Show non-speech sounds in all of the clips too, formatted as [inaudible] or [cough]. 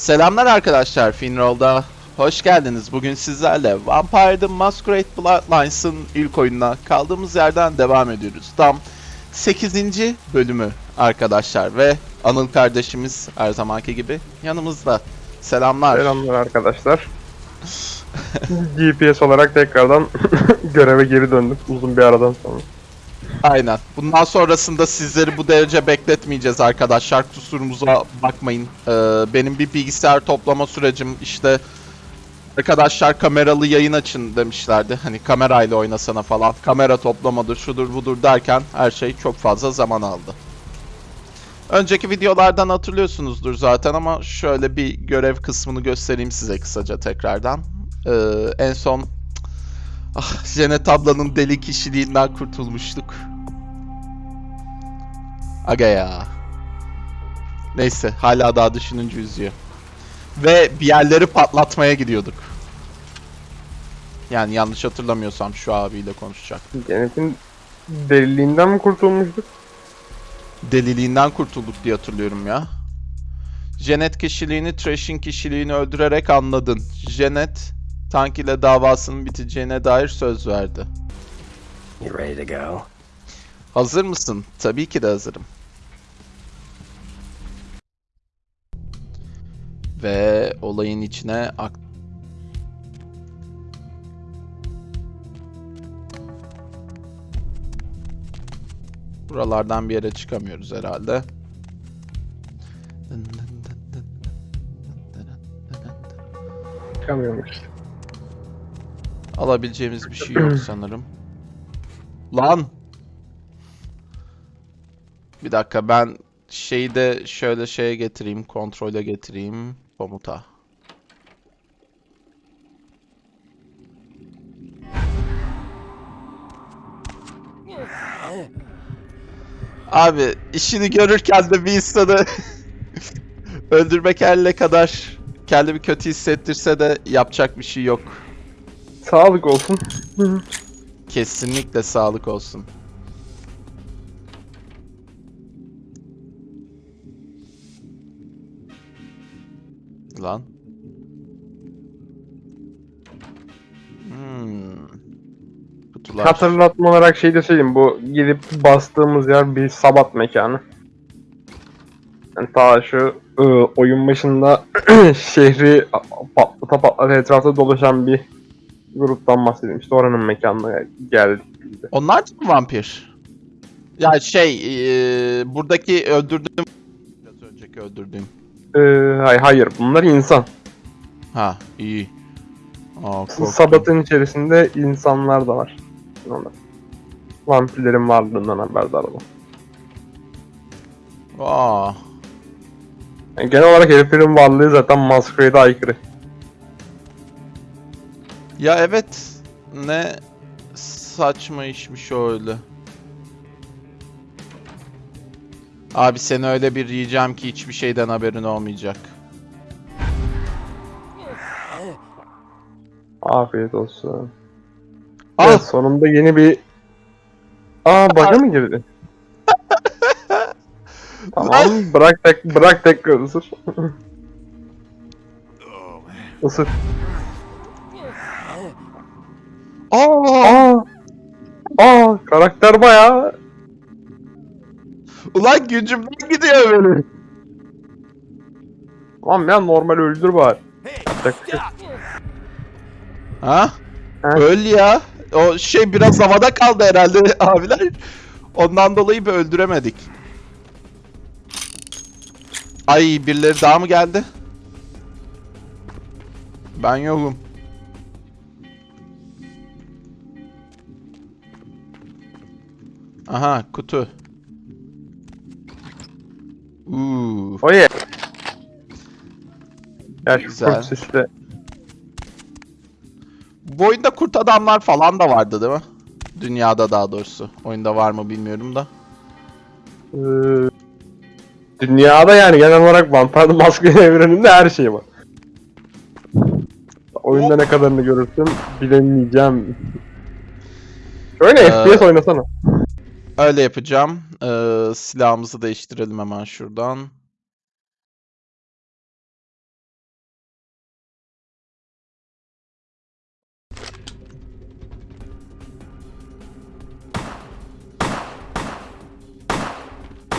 Selamlar arkadaşlar, Finroll'da hoş geldiniz. Bugün sizlerle Vampire the Masquerade Bloodlines'ın ilk oyununa kaldığımız yerden devam ediyoruz. Tam 8. bölümü arkadaşlar ve Anıl kardeşimiz her zamanki gibi yanımızda. Selamlar. Selamlar arkadaşlar. [laughs] GPS olarak tekrardan [laughs] göreve geri döndüm uzun bir aradan sonra. Aynen. Bundan sonrasında sizleri bu derece bekletmeyeceğiz arkadaşlar. Kusurumuza bakmayın. Ee, benim bir bilgisayar toplama sürecim işte arkadaşlar kameralı yayın açın demişlerdi. Hani kamerayla oynasana falan. Kamera toplamadır, şudur budur derken her şey çok fazla zaman aldı. Önceki videolardan hatırlıyorsunuzdur zaten ama şöyle bir görev kısmını göstereyim size kısaca tekrardan. Ee, en son Ah, Janet ablanın deli kişiliğinden kurtulmuştuk. Aga ya. Neyse, hala daha düşününce üzüyor. Ve bir yerleri patlatmaya gidiyorduk. Yani yanlış hatırlamıyorsam şu abiyle konuşacak. Genet'in deliliğinden mi kurtulmuştuk? Deliliğinden kurtulduk diye hatırlıyorum ya. Janet kişiliğini, Trash'in kişiliğini öldürerek anladın. Janet, Tank ile davasının biteceğine dair söz verdi. You ready to go? Hazır mısın? Tabii ki de hazırım. Ve olayın içine ak Buralardan bir yere çıkamıyoruz herhalde. Çıkamıyormuş. Alabileceğimiz bir şey yok sanırım. Lan! Bir dakika ben şeyi de şöyle şeye getireyim, kontrole getireyim. Komuta. Abi işini görürken de bir insanı [laughs] öldürmek elle kadar kendimi kötü hissettirse de yapacak bir şey yok. Sağlık olsun. Kesinlikle sağlık olsun. Lan. Hmm. Kutular. Hatırlatma olarak şey de söyleyeyim bu gidip bastığımız yer bir sabat mekanı. Yani ta şu ıı, oyun başında [clears throat] şehri patlata patlata etrafta dolaşan bir gruptan bahsedeyim. İşte oranın mekanına geldik. Onlar da mı vampir? Ya şey, eee, buradaki öldürdüğüm biraz önceki öldürdüğüm. Ee, hayır, bunlar insan. Ha, iyi. Aa, korktum. Sabatın içerisinde insanlar da var. Onlar. Vampirlerin varlığından haberdar olan. Aa. Yani genel olarak heriflerin varlığı zaten Masquerade'a aykırı. Ya evet. Ne saçma işmiş öyle. Abi seni öyle bir yiyeceğim ki hiçbir şeyden haberin olmayacak. Afiyet olsun. Ah! Evet, sonunda yeni bir... Aa bug'a mı girdi? [laughs] tamam bırak tek bırak tekrar [laughs] ısır. Isır. Aa! Aa! Aa karakter bayağı Ulan gücümden gidiyor benim. Tamam ya normal öldür bari. Ha? Ha? Öl ya. O şey biraz havada kaldı herhalde [laughs] abiler. Ondan dolayı bir öldüremedik. Ay birileri daha mı geldi? Ben yokum. Aha kutu. Uuu. O ye. Ya şu Güzel. kurt sesle. Bu oyunda kurt adamlar falan da vardı değil mi? Dünyada daha doğrusu. Oyunda var mı bilmiyorum da. Ee, dünyada yani genel olarak Vampire Masquerade [laughs] evreninde her şey var. Oyunda ne kadarını görürsün bilemeyeceğim. Şöyle Ee, FPS oynasana. Öyle yapacağım. Ee, silahımızı değiştirelim hemen şuradan.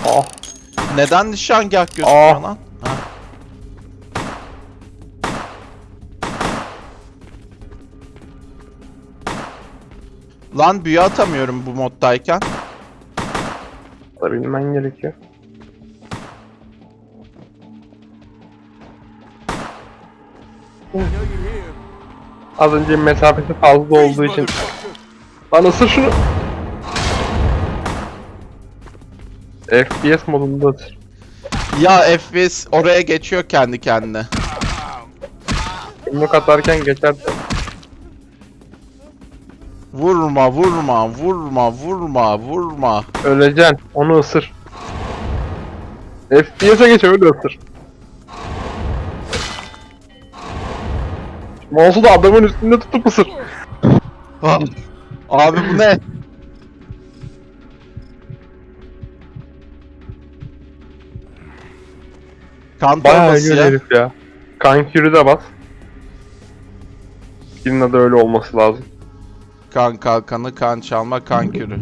Ah. Neden nişangah gözüküyor ah. lan? Lan büyü atamıyorum bu moddayken. Da bilmen gerekiyor. Az önce mesafesi fazla olduğu için. Lan ısır şunu. FPS modunda ısır. Ya FPS oraya geçiyor kendi kendine. Yumruk atarken geçer. Vurma, vurma, vurma, vurma, vurma. Öleceksin. Onu ısır. FPS'e geç öyle ısır. Mouse'u da adamın üstünde tutup ısır. Abi bu ne? Kan Bayağı iyi ya. herif ya. Kankürü de bas. Birinin adı öyle olması lazım. Kan kalkanı, kan çalma, kan kürü.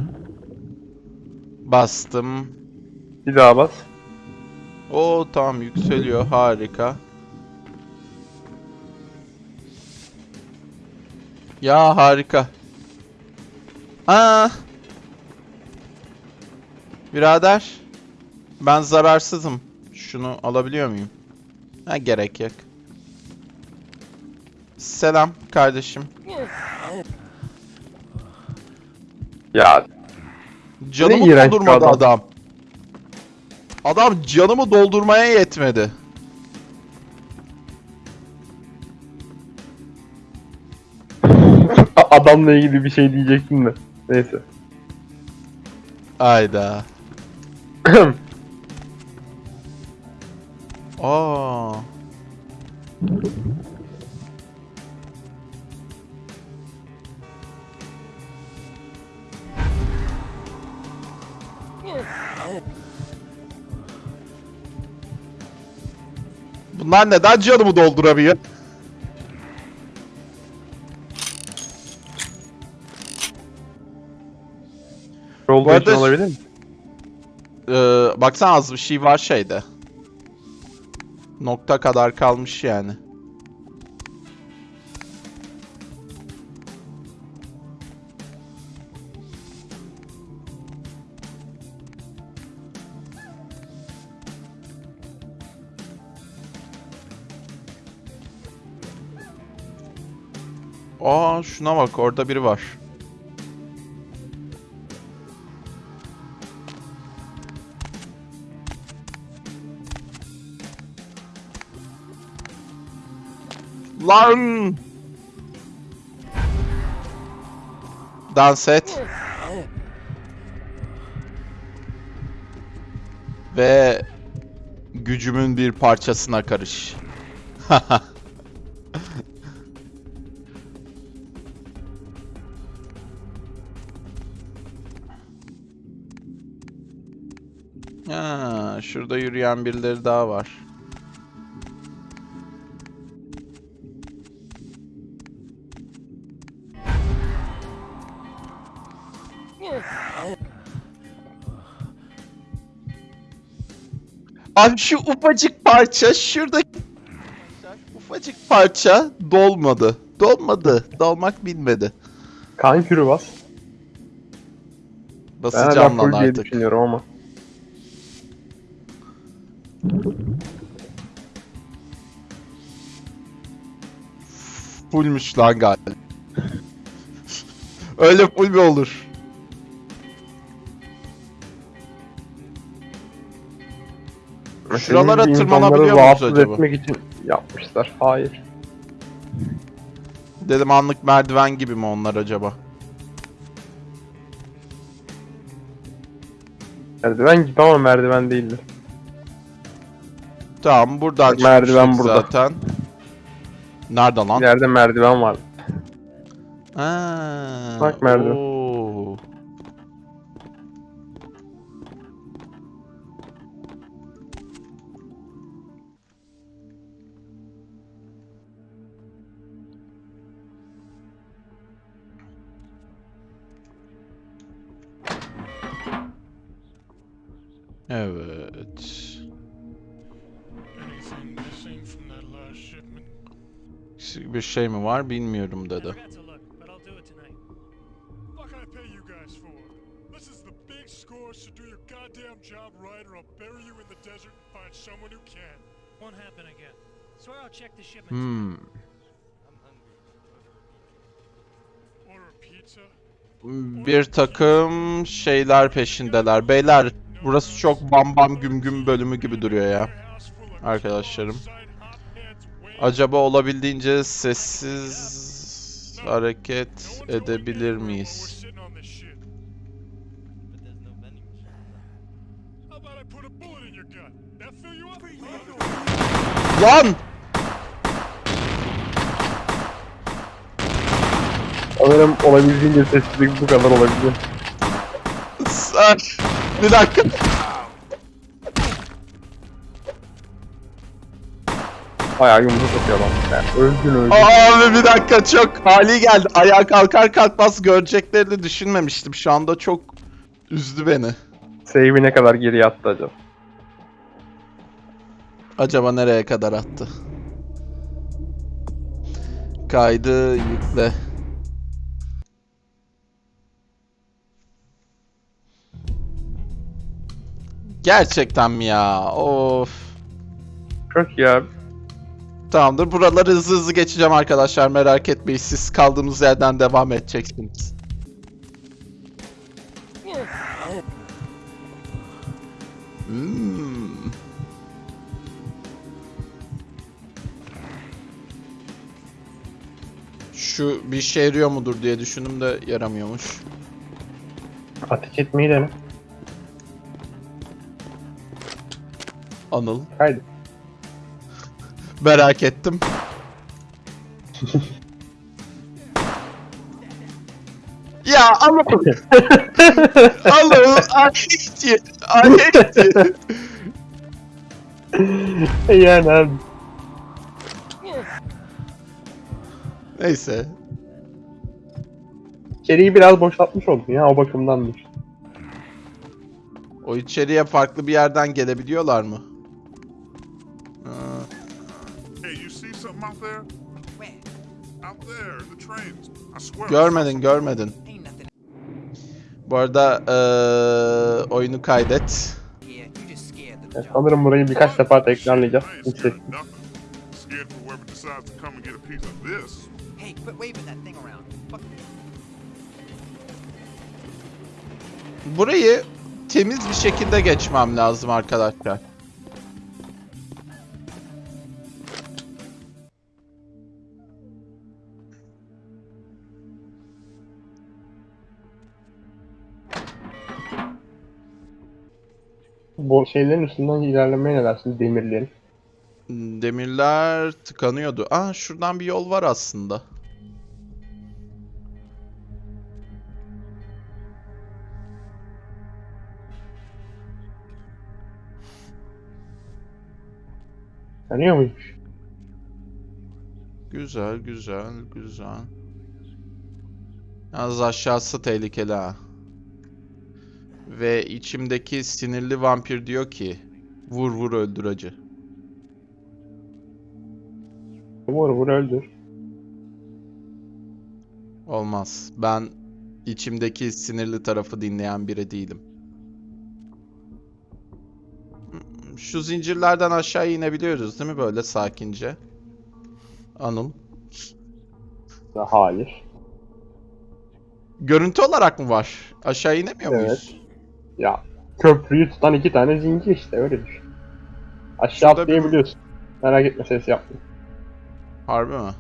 Bastım. Bir daha bas. O tamam yükseliyor. Harika. Ya harika. Aa. Birader. Ben zararsızım. Şunu alabiliyor muyum? Ha gerek yok. Selam kardeşim. Ya Canımı Ne iğrenç bir doldurmadı adam. adam. Adam canımı doldurmaya yetmedi. [laughs] adamla ilgili bir şey diyecektim de. Neyse. Ayda. [clears throat] Aa. Bunlar neden canımı dolduramıyor? Olduğu Bu arada- için olabilir mi? Ee, baksana az bir şey var şeyde. Nokta kadar kalmış yani. Aa şuna bak orada biri var. Lan! Dans et. Ve gücümün bir parçasına karış. [laughs] ha, şurada yürüyen birileri daha var. Abi şu ufacık parça şuradaki ufacık parça dolmadı. Dolmadı. Dolmak bilmedi. Kankürü bas. Ben hala Basacağım lan artık. düşünüyorum ama. Fullmüş lan galiba. Öyle full mi olur? Şuralara gibi tırmanabiliyor insanları muyuz rahatsız acaba? etmek için yapmışlar. Hayır. Dedim anlık merdiven gibi mi onlar acaba? Merdiven gibi ama merdiven değildi. Tamam buradan merdiven çıkmıştık burada. zaten. Nerede lan? İleride merdiven var. Ha, Bak merdiven. Swear I'll check the shipment. Hmm. Pizza? Bir takım şeyler peşindeler. Beyler burası çok bam bam güm güm bölümü gibi duruyor ya. Arkadaşlarım. Acaba olabildiğince sessiz hareket edebilir miyiz? Lan! Sanırım olabildiğince sessizlik bu kadar olabiliyor. Sen- Bir dakika. Bayağı yumruk atıyor lan. Yani öldün öldün. Abi bir dakika çok hali geldi. Ayağa kalkar kalkmaz göreceklerini düşünmemiştim. Şu anda çok üzdü beni. Save'i ne kadar geriye attı acaba? Acaba nereye kadar attı? Kaydı yükle. Gerçekten mi ya? Of. Çok iyi abi. Tamamdır. Buraları hızlı hızlı geçeceğim arkadaşlar. Merak etmeyin. Siz kaldığımız yerden devam edeceksiniz. Hmm. Şu bir işe yarıyor mudur diye düşündüm de yaramıyormuş. Ateş etmeyi dene. Anıl. Haydi. Merak ettim. [laughs] ya ama Anıl Alexi Alexi yani abi. Neyse. İçeriği biraz boşaltmış oldun ya o bakımdandır. O içeriye farklı bir yerden gelebiliyorlar mı? You see something out there? Where? Out there, in the trains. I swear. I saw görmedin görmedin. Bu arada eee, oyunu kaydet. John. sanırım burayı birkaç defa tekrarlayacağız. Around. Fuck. Burayı temiz bir şekilde geçmem lazım arkadaşlar. Bu şeylerin üstünden ilerlemeye ne dersin demirlerin? Demirler tıkanıyordu. Aa şuradan bir yol var aslında. Tanıyor muymuş? Güzel, güzel, güzel. Yalnız aşağısı tehlikeli ha. Ve içimdeki sinirli vampir diyor ki vur vur öldür acı. Vur vur öldür. Olmaz. Ben içimdeki sinirli tarafı dinleyen biri değilim. Şu zincirlerden aşağı inebiliyoruz değil mi böyle sakince? Anıl. Hayır. Görüntü olarak mı var? Aşağı inemiyor Evet. muyuz? Ya köprüyü tutan iki tane zincir işte öyle düşün. Aşağı Şurada bir- atlayabiliyorsun. Merak etme ses yapma. Harbi mi?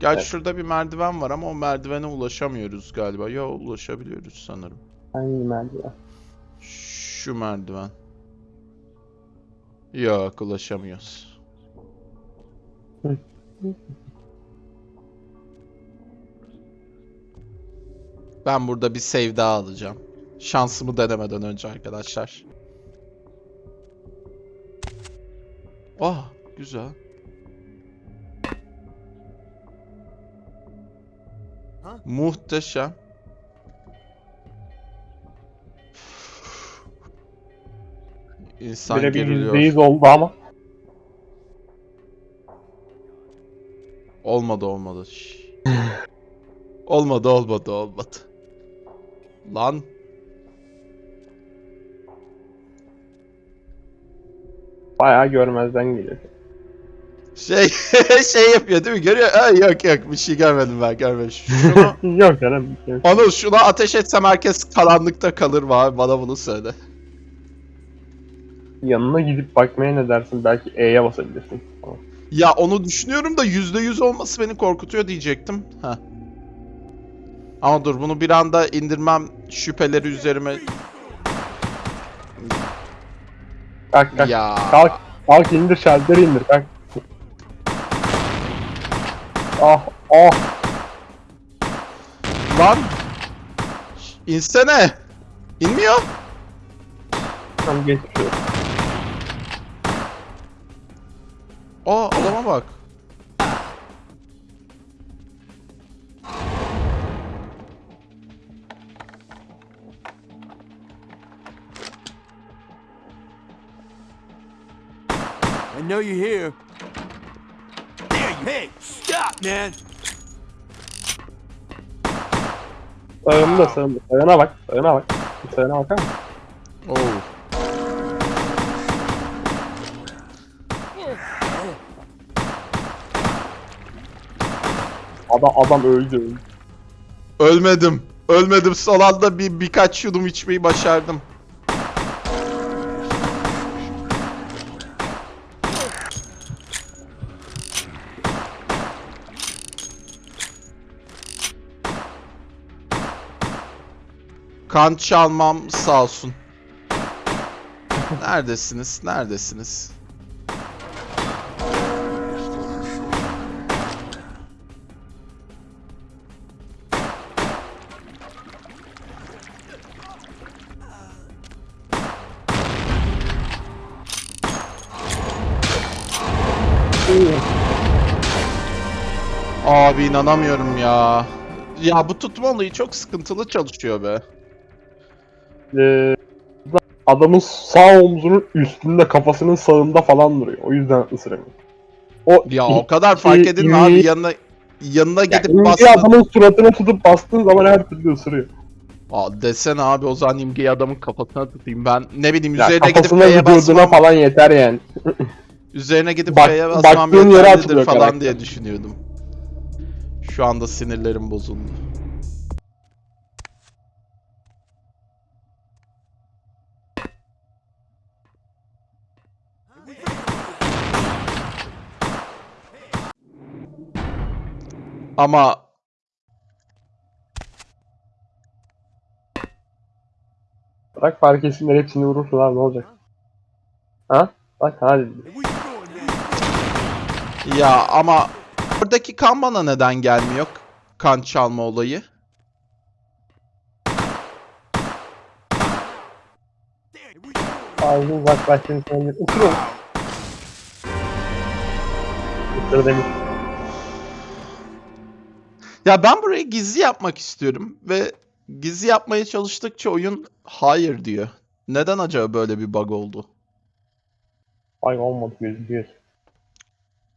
Gerçi Evet. şurada bir merdiven var ama o merdivene ulaşamıyoruz galiba. Ya ulaşabiliyoruz sanırım. Hangi merdiven? Şu merdiven. Yok ulaşamıyoruz. Ben burada bir save daha alacağım. Şansımı denemeden önce arkadaşlar. Ah güzel. Muhteşem. İnsan Böyle bir geriliyor. %100 oldu ama. Olmadı olmadı. Olmadı olmadı olmadı. Lan. Bayağı görmezden geliyor. Şey [laughs] şey yapıyor değil mi? Görüyor. Ha, yok yok bir şey görmedim ben görmedim. Şunu, [laughs] Yok canım. onu şuna ateş etsem herkes karanlıkta kalır mı abi? Bana bunu söyle. Yanına gidip bakmaya ne dersin? Belki E'ye basabilirsin. Ya onu düşünüyorum da %100 olması beni korkutuyor diyecektim. Ha. Ama dur bunu bir anda indirmem şüpheleri üzerime. Kalk kalk. Ya. Kalk. Kalk indir şalteri indir kalk. Ah ah. Lan. İnsene. İnmiyor. Tamam geçmiş olsun. Aa adama bak. Know you're here. You Hey, stop, man! Sağımda sağımda. Sağına bak. Sağına bak. Sağına bakar mısın? Oo. Adam, adam öldü öldü. Ölmedim. Ölmedim. Son anda bir birkaç yudum içmeyi başardım. Kan çalmam sağ olsun. Neredesiniz? Neredesiniz? Abi inanamıyorum ya. Ya bu tutma çok sıkıntılı çalışıyor be. Ee, adamın sağ omzunun üstünde kafasının sağında falan duruyor. O yüzden ısıramıyor. O Ya o kadar fark edin mi abi yanına yanına Ya gidip imge bastın. adamın suratına tutup bastığın zaman her türlü ısırıyor. Aa, desene abi o zaman imgeyi adamın kafasına tutayım ben ne bileyim Ya üzerine gidip F'ye basmam falan yeter yani. [laughs] üzerine gidip Bak- F'ye basmam yeterlidir falan karakter. diye düşünüyordum. Şu anda sinirlerim bozuldu. Ama Bırak fark etsinler hepsini vurursun abi ne olacak? Ha? Bak hadi. ya ama oradaki kan bana neden gelmiyor? Kan çalma olayı. Ağzını. Isır onu. Isır demiş. Ya ben burayı gizli yapmak istiyorum ve gizli yapmaya çalıştıkça oyun hayır diyor. Neden acaba böyle bir bug oldu? Ay olmadı gözüküyor.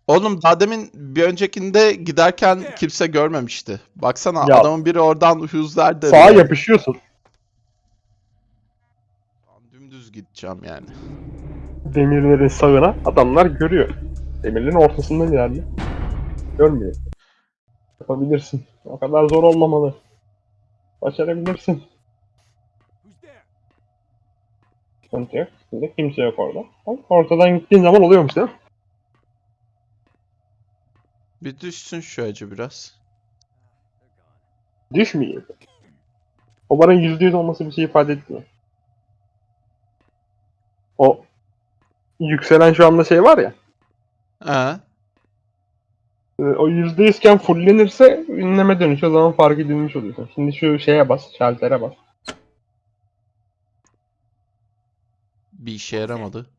Oğlum daha demin bir öncekinde giderken kimse görmemişti. Baksana Ya. adamın biri oradan huzlar dedi. Sağa yapışıyorsun. Dümdüz gideceğim yani. Demirlerin sağına adamlar görüyor. Demirlerin ortasından ilerle. Görmüyor. Yapabilirsin. O kadar zor olmamalı. Başarabilirsin. Sıkıntı yok. Şimdi kimse yok orada. Ortadan gittiğin zaman oluyormuş değil mi? Bir düşsün şu acı biraz. Düşmüyor. O barın %100 olması bir şey ifade etmiyor. O yükselen şu anda şey var ya. Ee, O %100 iken fullenirse ünleme dönüşü o zaman fark edilmiş oluyorsun. Şimdi şu şeye bas, şaltere bas. bir işe yaramadı.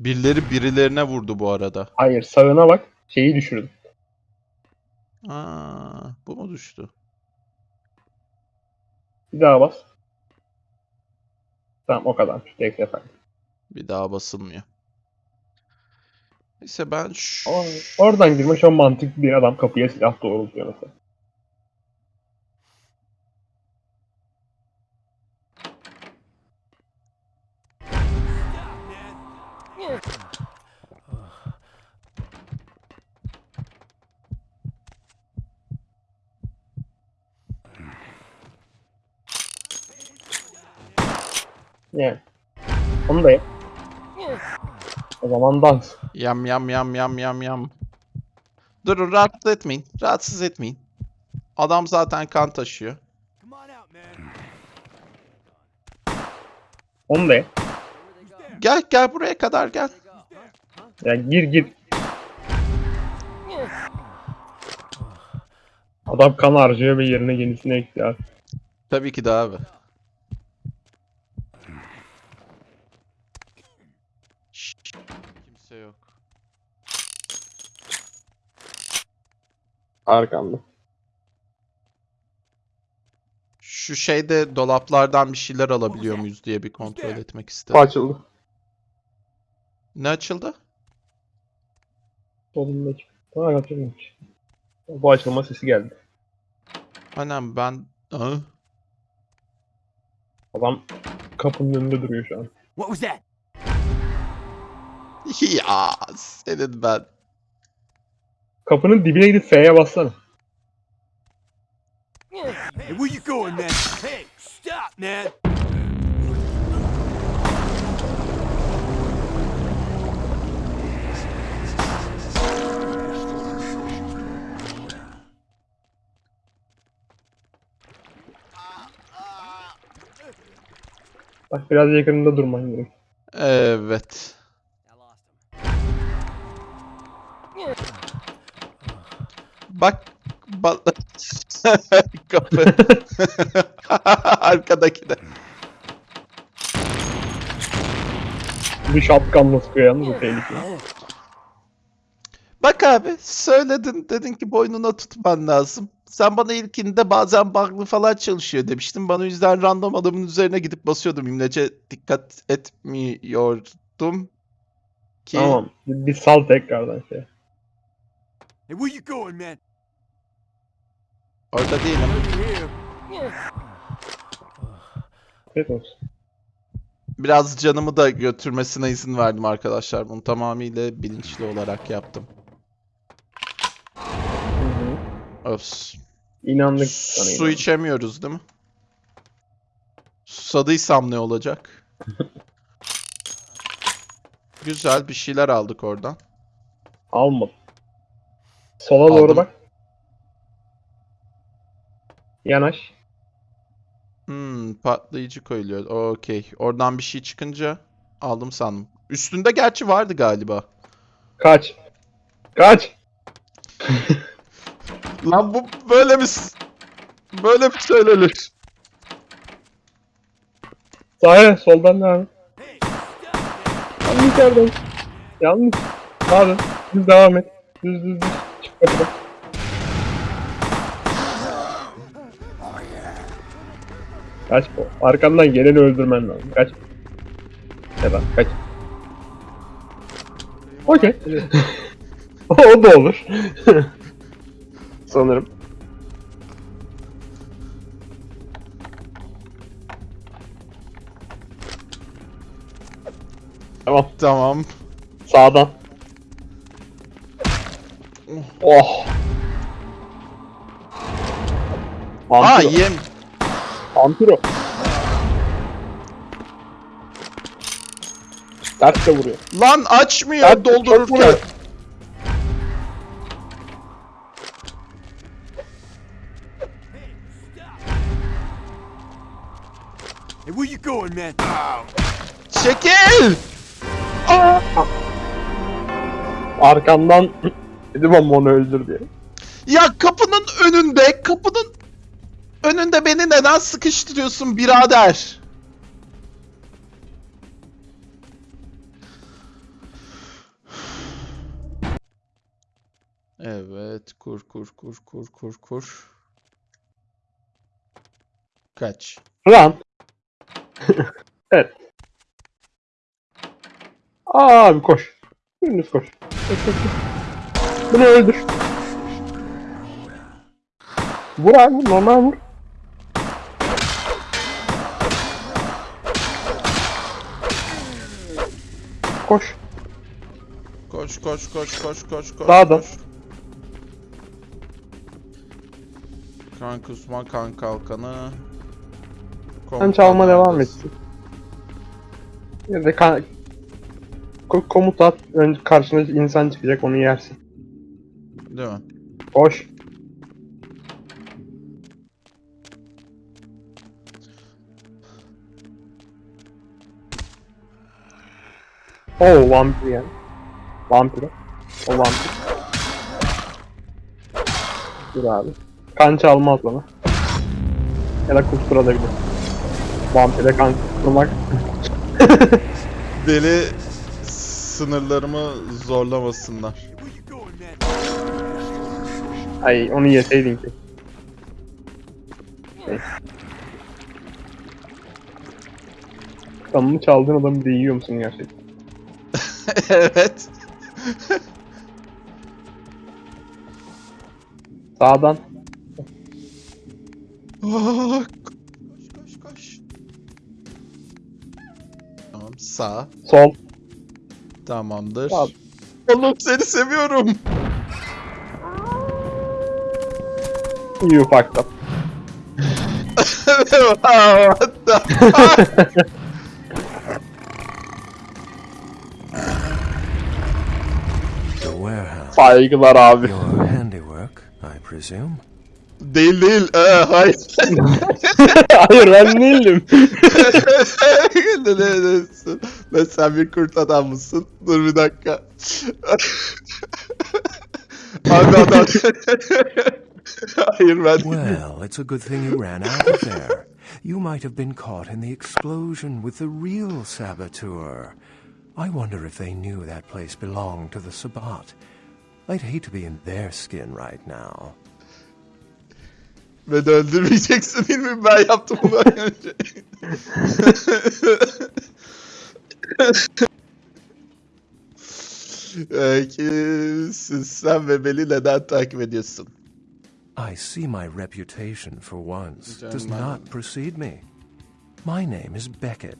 Birileri birilerine vurdu bu arada. Hayır sağına bak. Şeyi düşürdüm. Aa, bu mu düştü? Bir daha bas. Tamam o kadar. Tek sefer. Bir daha basılmıyor. Neyse ben şu... Oradan girme şu an mantıklı bir adam kapıya silah doğrultuyor mesela. Yani. Onu da yap. O zaman dans. Yam yam yam yam yam yam. Durun rahatsız etmeyin. Rahatsız etmeyin. Adam zaten kan taşıyor. Onu yap. Gel gel buraya kadar gel. Ya gir gir. Adam kan harcıyor ve yerine yenisini ekliyor. Tabii ki de abi. Şşş, Kimse yok. Arkamda. Şu şeyde dolaplardan bir şeyler alabiliyor muyuz diye bir kontrol etmek Bu istedim. açıldı. Ne açıldı? Solundaki. Aa açılmamış. Bu açılma sesi geldi. Annem ben... Hı? Adam kapının önünde duruyor şu an. What was that? Ya senin ben. Kapının dibine gidip F'ye bassana. Hey, where you going, man? Hey, stop, man. Bak biraz yakınında durman gerek. Evet. Bak. Ba [laughs] Kapı. [laughs] Arkadaki de. Bir shotgunla sıkıyor yalnız bu tehlikeli. Bak abi söyledin dedin ki boynuna tutman lazım. Sen bana ilkinde bazen bug'lı falan çalışıyor demiştin. Bana o yüzden random adamın üzerine gidip basıyordum. İmlece dikkat etmiyordum. Ki Tamam. Bir sal tekrardan şey. Hey, where you going, man? Orada değilim. Olsun. Biraz canımı da götürmesine izin verdim arkadaşlar. Bunu tamamıyla bilinçli olarak yaptım. Öf. İnandık sana. Su inandık. içemiyoruz değil mi? Susadıysam ne olacak? [laughs] Güzel bir şeyler aldık oradan. Almadım. Sola doğru bak. Yanaş. Hmm, patlayıcı koyuluyor. Okey. Oradan bir şey çıkınca aldım sandım. Üstünde gerçi vardı galiba. Kaç. Kaç. [laughs] Lan bu böyle mi böyle mi söylenir? Sağa soldan devam. Yanlış yerden. Yanlış. Hadi. Düz devam et. Düz düz düz. Çık kapıdan. Kaç bu. Arkandan geleni öldürmen lazım. Kaç. Da kaç. Okey. [laughs] o da olur. [laughs] Sanırım. Tamam. Tamam. Sağdan. Oh. Aa Vampiro. yem. Vampiro. Ters de vuruyor. Lan açmıyor Ters de çok doldururken. Hey, where you going, man? Çekil! Arkamdan [clears throat] dedim ama onu öldür diye. Ya kapının önünde, kapının önünde beni neden sıkıştırıyorsun birader? Evet, kur kur kur kur kur kur. Kaç. Run. [laughs] evet. Aa, abi koş. Koş, koş, koş. Bunu öldür. Vur abi normal vur. Koş. Koş koş koş koş koş koş. Sağda. koş. Kan kusma kan kalkanı. Sen çalma devam etsin. Ya da kan... Ko- komut at. Önce karşına insan çıkacak onu yersin. Değil mi? Koş. Oo vampir yani. Vampir. O vampir. Dur abi. Kan çalmaz bana. Ya da kusturabilir. Vampire kan kusturmak. [laughs] Deli sınırlarımı zorlamasınlar. Ay onu yeseydin ki. Neyse. Kanını çaldığın adamı bir de yiyor musun gerçekten? [laughs] evet. Sağdan. Aa, koş koş koş. Tamam sağ. Sol. Tamamdır. Sağ. Oğlum seni seviyorum. You fucked up. [laughs] What the- The [laughs] warehouse. Saygılar abi. Your handiwork, I presume? değil değil. Ee, hayır. [laughs] Hayır ben değilim. ne, ne, ne, ne, sen bir kurt adam mısın? Dur bir dakika. Abi adam. hayır ben değilim. Well, it's a good thing you ran out of there. You might have been caught in the explosion with the real saboteur. I wonder if they knew that place belonged to the Sabbat. I'd hate to be in their skin right now. Beni öldürmeyeceksin değil mi? Ben yaptım bunu önce. Kimsin sen ve beni neden takip ediyorsun? I see my reputation for once does not precede me. My name is Beckett.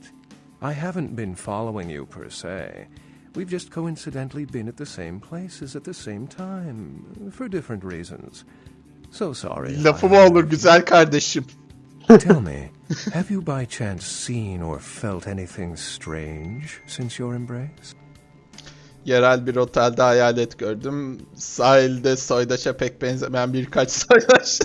I haven't been following you per se. We've just coincidentally been at the same places at the same time for different reasons. So sorry. if I Lafı mı have olur güzel kardeşim? [laughs] Tell me, have you by chance seen or felt anything strange since your embrace? Yerel bir otelde hayalet gördüm. Sahilde soydaşa pek benzemeyen birkaç [laughs] soydaş.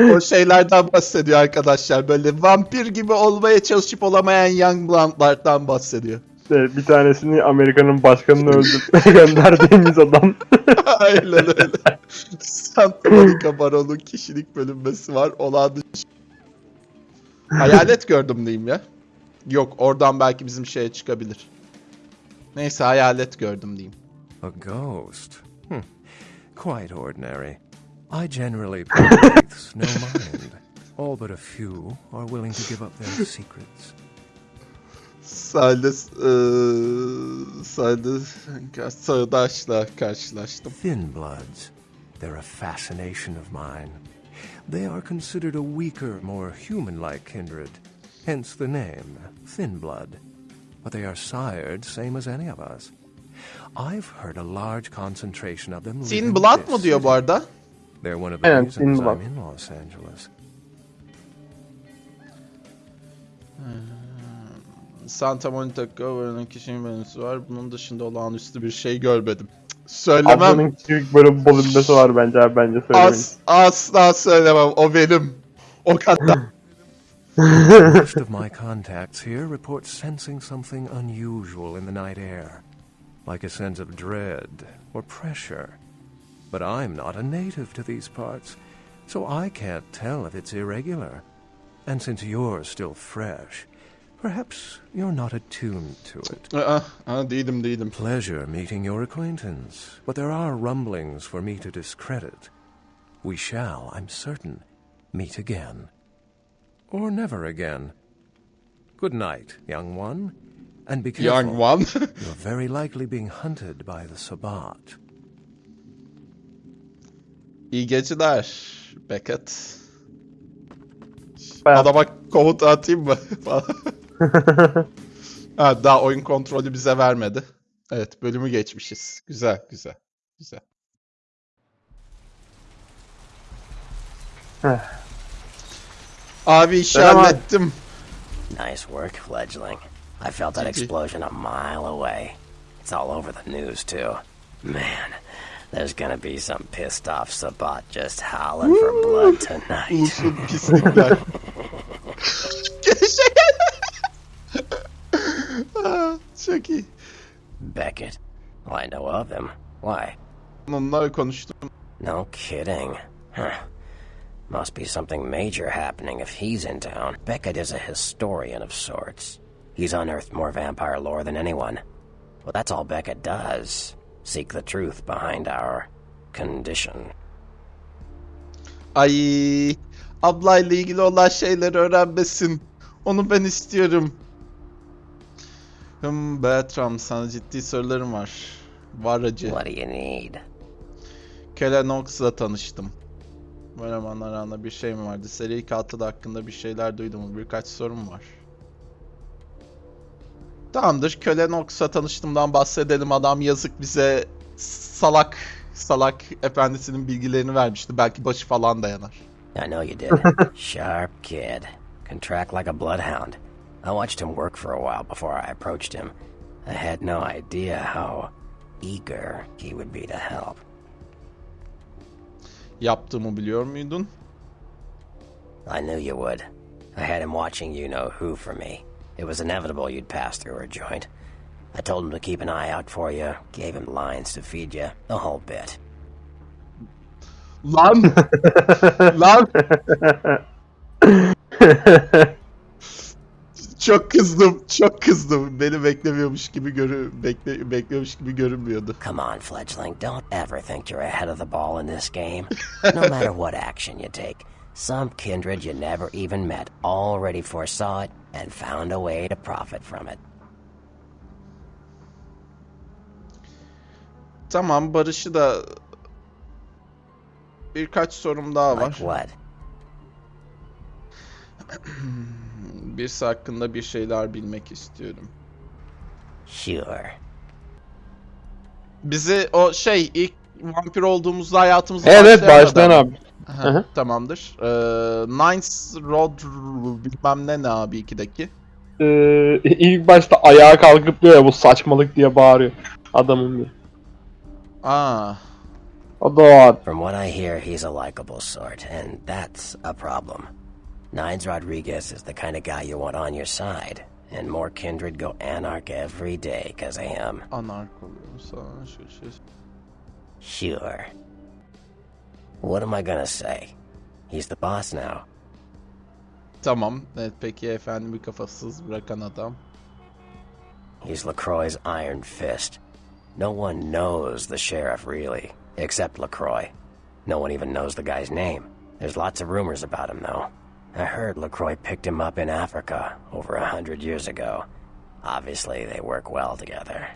O şeylerden bahsediyor arkadaşlar. Böyle vampir gibi olmaya çalışıp olamayan young blondlardan bahsediyor. İşte bir tanesini Amerika'nın başkanını öldürmeye [laughs] gönderdiğimiz adam. [laughs] Aynen öyle. Santa Monica Baron'un kişilik bölünmesi var. Olağan dışı. Hayalet gördüm diyeyim ya. Yok oradan belki bizim şeye çıkabilir. Neyse hayalet gördüm diyeyim. A ghost? Hmm. Quite ordinary. I generally place no mind. All but a few are willing to give up their [laughs] secrets. Sahilde eee sahilde sağdaşla karşılaştım. Thin bloods. They're a fascination of mine. They are considered a weaker, more human-like kindred. Hence the name, Thin Blood. But they are sired same as any of us. I've heard a large concentration of them. Thin in Blood mı diyor bu arada? They're one of the Aynen, reasons. I'm in Los Angeles. Santa Monica Governor'ın kişinin menüsü var. Bunun dışında olağanüstü bir şey görmedim. Söylemem. Ablanın küçük böyle bir bölünmesi var bence abi bence söylemeyin. As, asla söylemem. O benim. O kadar. [laughs] Most of my contacts here report sensing something unusual in the night air, like a sense of dread or pressure. But I'm not a native to these parts, so I can't tell if it's irregular. And since you're still fresh, perhaps you're not attuned to it. Aa, aa, değilim değilim. Pleasure meeting your acquaintance, but there are rumblings for me to discredit. We shall, I'm certain, meet again. Or never again. Good night, young one. And be careful. Young one. [laughs] You're very likely being hunted by the Sabbat. İyi geceler Beckett. Ben- Adama komut atayım mı? [laughs] ha, daha oyun kontrolü bize vermedi. Evet bölümü geçmişiz. Güzel güzel. Güzel. Abi işi Selam abi. hallettim. Nice work, fledgling. I felt that explosion a mile away. It's all over the news, too. Man, there's gonna be some pissed off Sabat just howling for blood tonight. Ulusun pislikler. Çok iyi. Beckett. Well, I know of him. Why? Onunla konuştum. No kidding. Huh. Must be something major happening if he's in town. Beckett is a historian of sorts. He's unearthed more vampire lore than anyone. Well, that's all Beckett does. Seek the truth behind our condition. Ay ablayla ilgili olan şeyleri öğrenmesin. Onu ben istiyorum. Hım Bertram sana ciddi sorularım var. Var acı. What do you need? Kellen Ox'la tanıştım. Elemanlar arasında bir şey mi vardı? Seri katil hakkında bir şeyler duydum. Birkaç sorum var. Tamamdır. Kellen Ox'la tanıştığımdan bahsedelim. Adam yazık bize salak salak efendisinin bilgilerini vermişti. Belki başı falan dayanar. I know you did. [laughs] Sharp kid. Can track like a bloodhound. I watched him work for a while before I approached him. I had no idea how eager he would be to help. Yaptığımı biliyor muydun? I knew you would. I had him watching you know who for me. It was inevitable you'd pass through our joint. I told him to keep an eye out for you, gave him lines to feed you, the whole bit. Lan! Lan! [laughs] Çok kızdım, çok kızdım. Beni beklemiyormuş gibi görü bekle bekliyormuş gibi görünmüyordu. Come on, fledgling, don't ever think you're ahead of the ball in this game. No matter what action you take, some kindred you never even met already foresaw it and found a way to profit from it. Tamam, Barış'ı da birkaç sorum daha Like var. what? [clears throat] Birisi hakkında bir şeyler bilmek istiyorum. Sure. Bizi o şey ilk vampir olduğumuzda hayatımızı evet adam. abi. Aha. Tamamdır. Ee, Nines Road bilmem ne ne abi ikideki. Ee, [laughs] ilk başta ayağa kalkıp diyor ya bu saçmalık diye bağırıyor. Adamın bir. Aa, O da o adam. From what I hear, he's a likable sort, and that's a problem. Nines Rodriguez is the kind of guy you want on your side, and more kindred go anarch every day because of him. anark oluyor. Sure. What am I gonna say? He's the boss now. Tamam. Peki efendimi kafasız bırakan adam. He's LaCroix's iron fist. No one knows the sheriff really, except LaCroix. No one even knows the guy's name. There's lots of rumors about him, though. I heard LaCroix picked him up in Africa over a hundred years ago. Obviously, they work well together.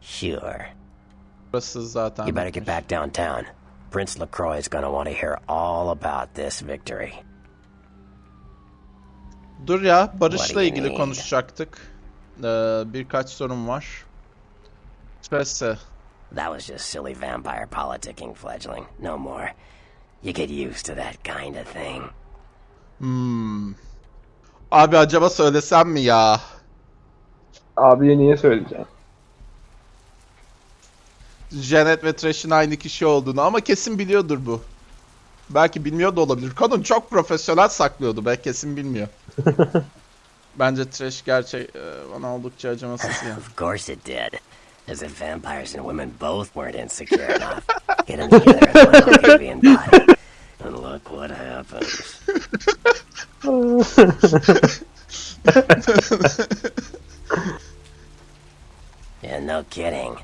Sure. Burası zaten. You better get back downtown. Prince LaCroix is gonna want to hear all about this victory. Dur ya Barış'la ilgili need? konuşacaktık. Ee, birkaç sorum var. Stresse. That was just silly vampire politicking, fledgling. No more. You get used to that kind of thing. Hmm. Abi acaba söylesem mi ya? Abiye niye söyleyeceğim? Janet ve Trash'in aynı kişi olduğunu ama kesin biliyordur bu. Belki bilmiyor da olabilir. Kadın çok profesyonel saklıyordu be kesin bilmiyor. [laughs] Bence Trash gerçek e, bana oldukça acımasız ya. [laughs] Of course it did. As if vampires and women both weren't insecure enough. Get them together as one [laughs] alien body. And look what happens. Yeah, no kidding.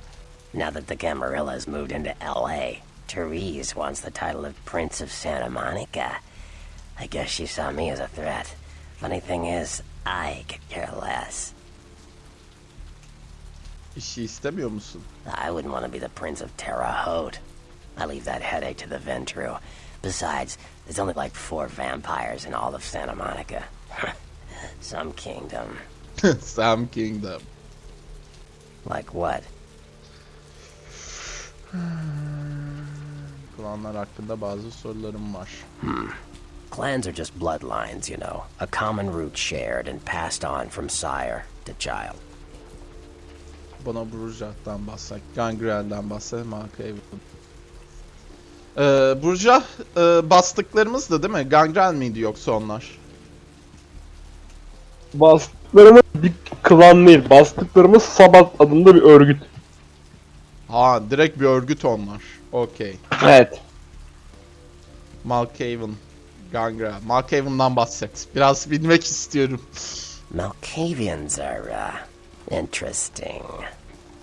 Now that the Camarillas moved into LA, Therese wants the title of Prince of Santa Monica. I guess she saw me as a threat. Funny thing is, I could care less. İşi istemiyor musun? I wouldn't want to be the Prince of Terre Haute. I leave that headache to the Ventru. Besides, there's only like four vampires in all of Santa Monica. [laughs] Some kingdom. [laughs] Some Kingdom. Like what? [sighs] Klanlar hakkında bazı sorularım var. Clans are just bloodlines, you know. A common root shared and passed on from sire to child. Bana Burjah'tan bahset. Gangrel'den bahset. Malkaven. Ee, Burjah e, bastıklarımızdı değil mi? Gangrel miydi yoksa onlar? Bastıklarımız bir klan değil. Bastıklarımız Sabat adında bir örgüt. Ha direkt bir örgüt onlar. Okey. Evet. Malkaven. Gangrel. Malkaven'dan bahset. Biraz bilmek istiyorum. Malkavians are, uh, interesting.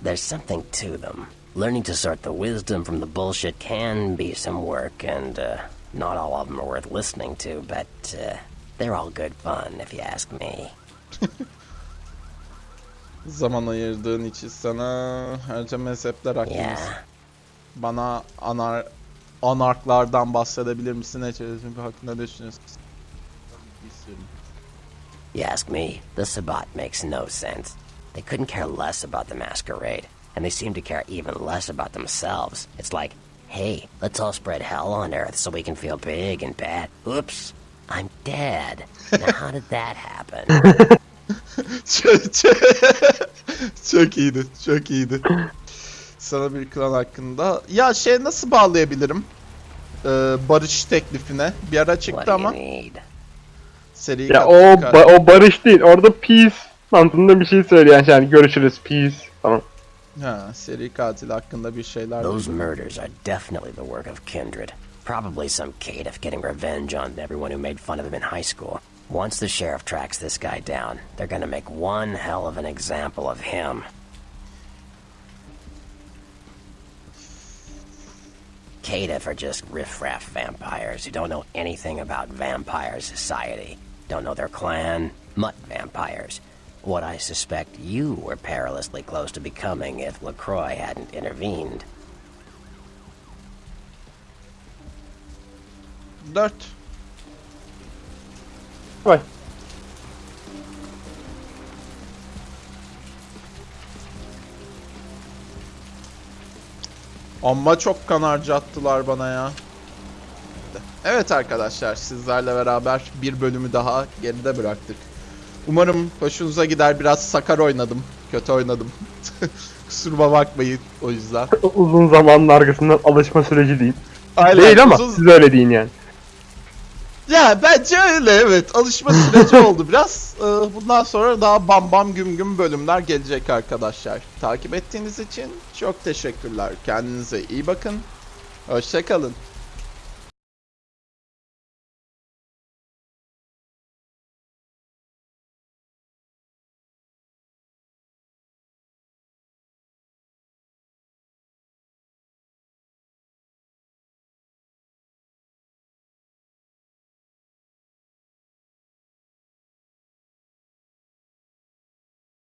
There's something to them. Learning to sort the wisdom from the bullshit can be some work, and, uh, not all of them are worth listening to, but, uh, they're all good fun, if you ask me. [laughs] Zaman ayırdığın için sana herce mezhepler hakkında. Yeah. Bana anar anarklardan bahsedebilir misin? Ne çözüm hakkında düşünüyorsun? You ask me, the Sabbat makes no sense. They couldn't care less about the masquerade, and they seem to care even less about themselves. It's like, hey, let's all spread hell on Earth so we can feel big and bad. Oops, I'm dead. Now, how did that happen? [laughs] çok, çok, çok iyiydi, çok iyiydi. Sana bir klan hakkında. Ya şey nasıl bağlayabilirim? Ee, barış teklifine. Bir ara çıktı ama seri Ya o ba- o barış değil. Orada peace mantığında bir şey söyleyen şey. Yani görüşürüz peace falan. Ha, seri katil hakkında bir şeyler. Those murders are definitely the work of Kindred. Probably some caitiff getting revenge on everyone who made fun of him in high school. Once the sheriff tracks this guy down, they're gonna make one hell of an example of him. Caitiff are just riffraff vampires who don't know anything about vampire society. Don't know their clan, mutt vampires. What I suspect you were perilously close to becoming if LaCroix hadn't intervened. Dört. Vay. Amma çok kan harcattılar bana ya. Evet arkadaşlar sizlerle beraber bir bölümü daha geride bıraktık. Umarım hoşunuza gider. Biraz sakar oynadım. Kötü oynadım. [laughs] Kusuruma bakmayın o yüzden. Uzun zamanın arkasından alışma süreci değil. Aynen, değil ama uzun- siz öyle deyin yani. Ya bence öyle evet. Alışma süreci [laughs] oldu biraz. Ee, Bundan sonra daha bam bam güm güm bölümler gelecek arkadaşlar. Takip ettiğiniz için çok teşekkürler. Kendinize iyi bakın. Hoşçakalın.